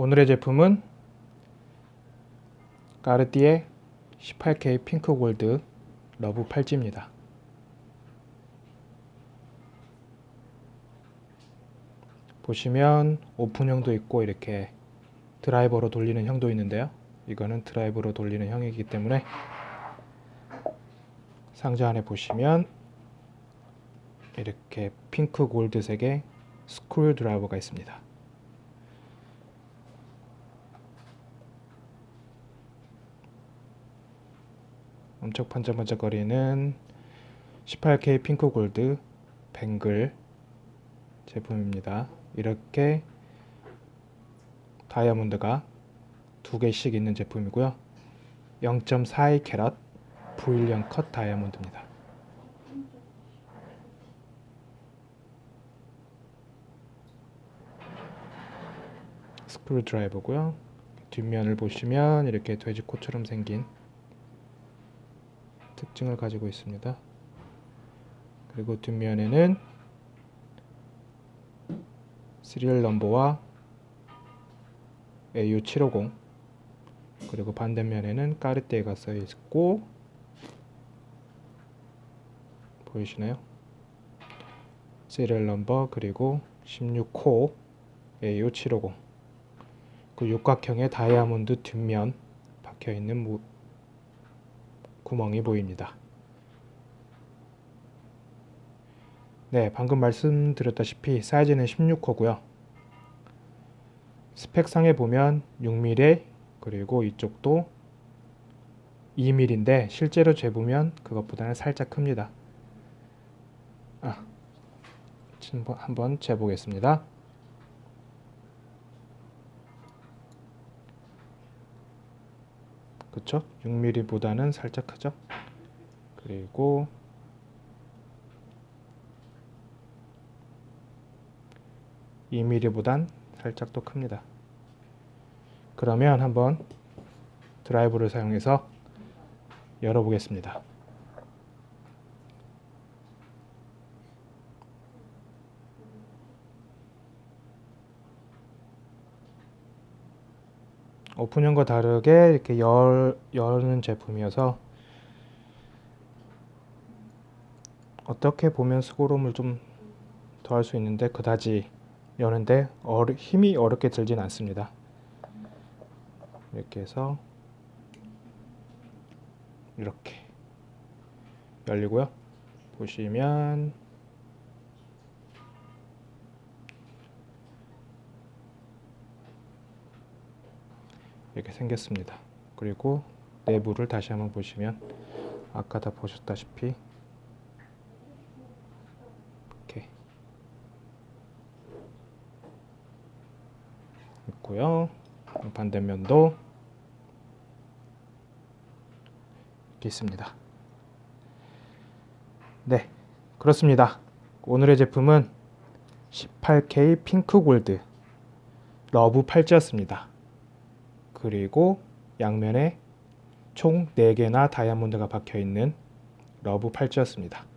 오늘의 제품은 까르띠에 18K 핑크 골드 러브 팔찌입니다. 보시면 오픈형도 있고 이렇게 드라이버로 돌리는 형도 있는데요. 이거는 드라이버로 돌리는 형이기 때문에 상자 안에 보시면 이렇게 핑크 골드색의 스크류 드라이버가 있습니다. 엄청 반짝반짝거리는 18K 핑크 골드 뱅글 제품입니다. 이렇게 다이아몬드가 두 개씩 있는 제품이고요. 0.42 캐럿 브일리언 컷 다이아몬드입니다. 스크류 드라이버고요. 뒷면을 보시면 이렇게 돼지코처럼 생긴 특징을 가지고 있습니다. 그리고 뒷면에는 시리얼 넘버와 AU750 그리고 반대면에는 까르띠에가 써 있고 보이시나요? 시리얼 넘버 그리고 16코 AU750 그 육각형의 다이아몬드 뒷면 박혀 있는 구멍이 보입니다. 네, 방금 말씀드렸다시피 사이즈는 16호고요. 스펙상에 보면 6mm 그리고 이쪽도 2mm인데 실제로 재보면 그것보다는 살짝 큽니다. 아, 한번 재보겠습니다. 그쵸? 6mm보다는 살짝 크죠? 그리고 이 m m 보단 살짝 더 큽니다. 그러면 한번 드라이브를 사용해서 열어보겠습니다. 오픈형과 다르게 이렇게 열, 여는 제품이어서 어떻게 보면 수고로움을 좀 더할 수 있는데 그다지 여는데 어르, 힘이 어렵게 들진 않습니다. 이렇게 해서 이렇게 열리고요. 보시면 이렇게 생겼습니다. 그리고 내부를 다시 한번 보시면 아까 다 보셨다시피 이렇게 있고요. 반대면도 이렇게 있습니다. 네, 그렇습니다. 오늘의 제품은 18K 핑크 골드 러브 팔찌였습니다. 그리고 양면에 총 4개나 다이아몬드가 박혀 있는 러브 팔찌였습니다.